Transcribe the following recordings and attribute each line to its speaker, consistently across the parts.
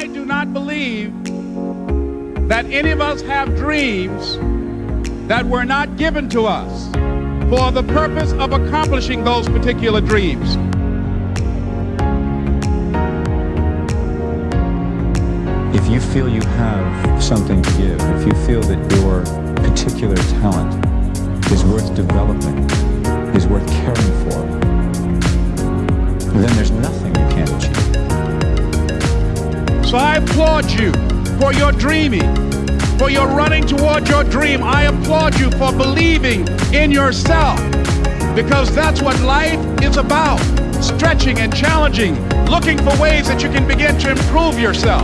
Speaker 1: I do not believe that any of us have dreams that were not given to us for the purpose of accomplishing those particular dreams.
Speaker 2: If you feel you have something to give, if you feel that your particular talent is worth developing,
Speaker 1: So I applaud you for your dreaming, for your running toward your dream. I applaud you for believing in yourself because that's what life is about. Stretching and challenging, looking for ways that you can begin to improve yourself.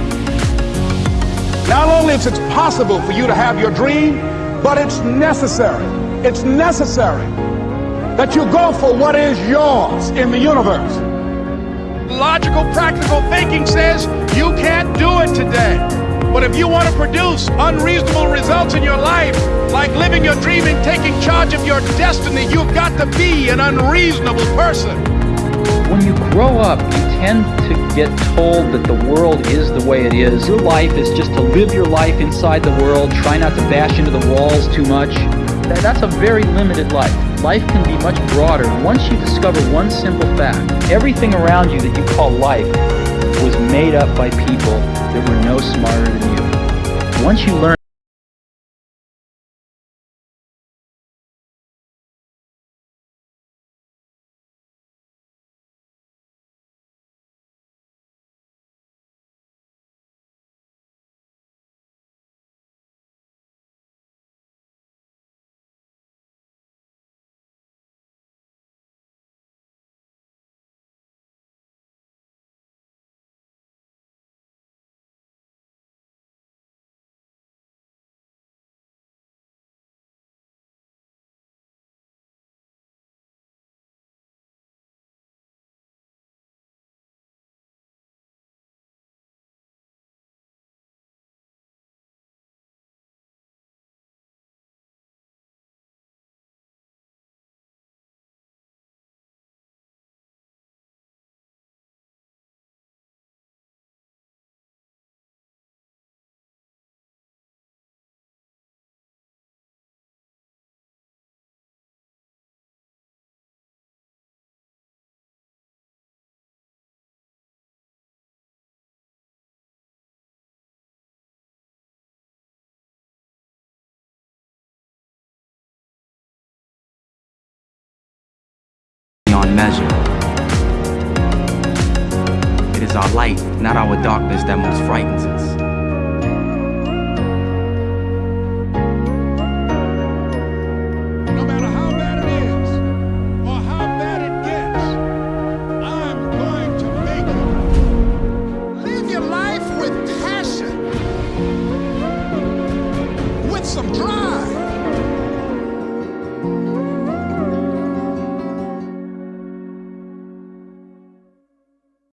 Speaker 1: Not only is it possible for you to have your dream, but it's necessary. It's necessary that you go for what is yours in the universe. Logical, practical thinking says you can't do it today. But if you want to produce unreasonable results in your life, like living your dream and taking charge of your destiny, you've got to be an unreasonable person.
Speaker 3: When you grow up, you tend to get told that the world is the way it is. Your life is just to live your life inside the world, try not to bash into the walls too much. That's a very limited life. Life can be much broader once you discover one simple fact. Everything around you that you call life was made up by people that were no smarter than you. Once you learn
Speaker 4: measure. It is our light, not our darkness, that most frightens us.